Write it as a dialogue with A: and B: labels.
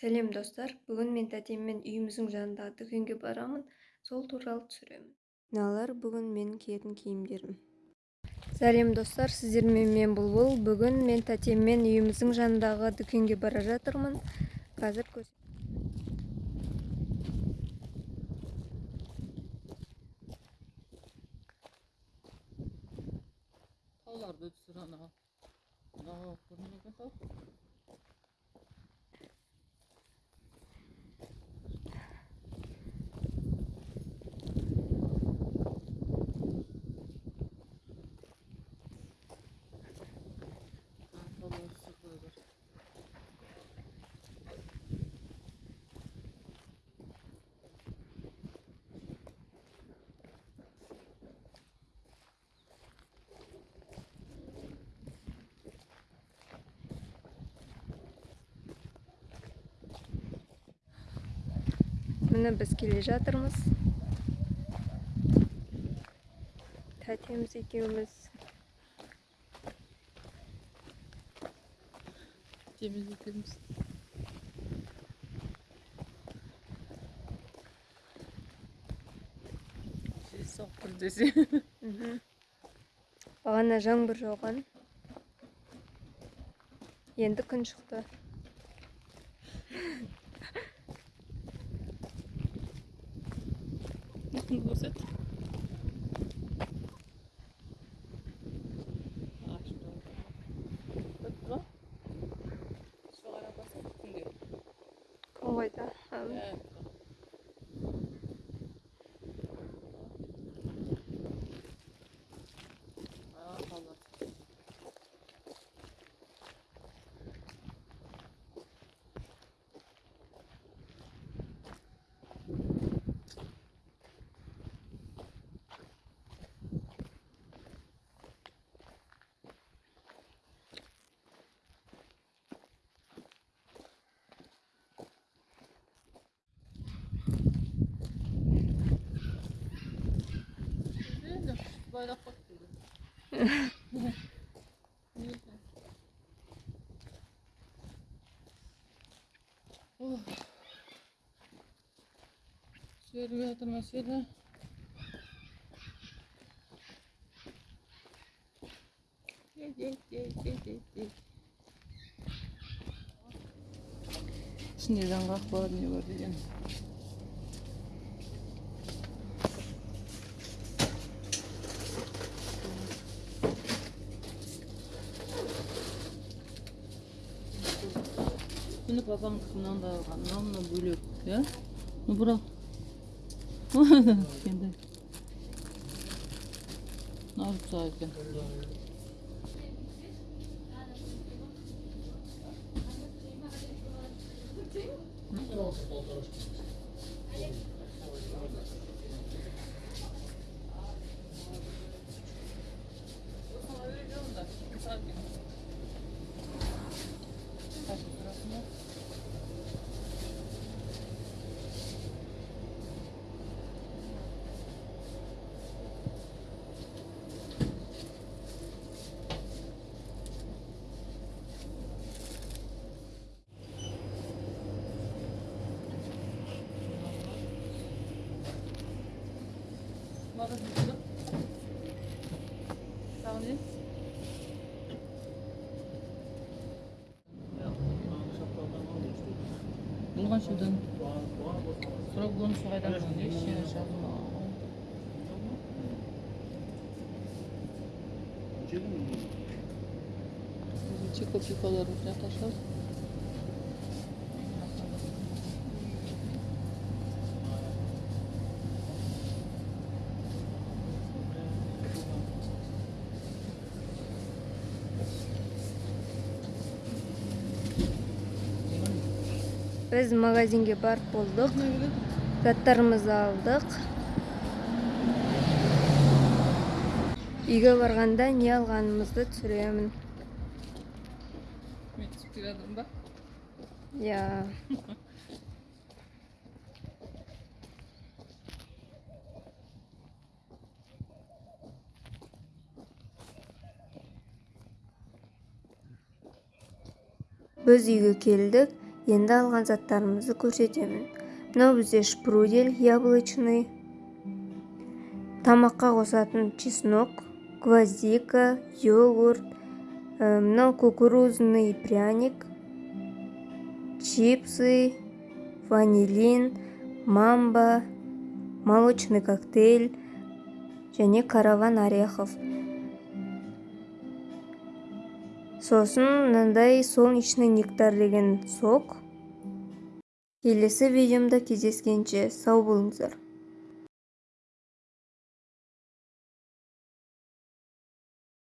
A: сәлем достар. Бүгін мен тәтеммен үйіміздің жанындағы дүкенге барамын. Сол туралы түсіремін. Мыналар бүгін менің киетін киімдерім. Сәлем достар. Сіздермен мен бұлбұл. Бүгін мен тәтеммен үйіміздің жанындағы дүкенге бара жатырмын. Қазір
B: тауларды түсір көрінбеген тау А, тауларды түсір қоя бер.
A: Міне біз келе жатырмыз тәтеміз екеуміз
B: Теміз екеуміз жел соғып тұр десе
A: бағана жаңбыр жауған енді күн шықты
B: نبوسك صغيرة هو يتاع bayrak bak dedim. oh. Şöyle bir hatırlasıydı. Şimdi ben bak bu ne var diyeceğim. üstünü babam kısmından da anlamla böyle ya. Ну, bura. Kendi. Nar sakin. fazla sıktım. Sağlayın. Bulgan şudun. Sonra bunu soğaydan konuyor. Şişe yaşadım. Çıkıp yukarılarımızdan taşlar.
A: Біз магазинге барып болдық заттарымызды алдық үйге барғанда не алғанымызды түсіремін
B: мен түсіп келе жатырмын ба
A: иә біз үйге келдік енді алған заттарымызды көрсетемін. Мынау бізде шпрудель яблочный тамаққа қосатын чеснок гвоздика йогурт ә, мынау кукурузный пряник чипсы ванилин мамба молочный коктейль және караван орехов. Сосын мынандай солнечный нектар деген сок. Келесі видеомда кездескенше. Сау болыңыздар.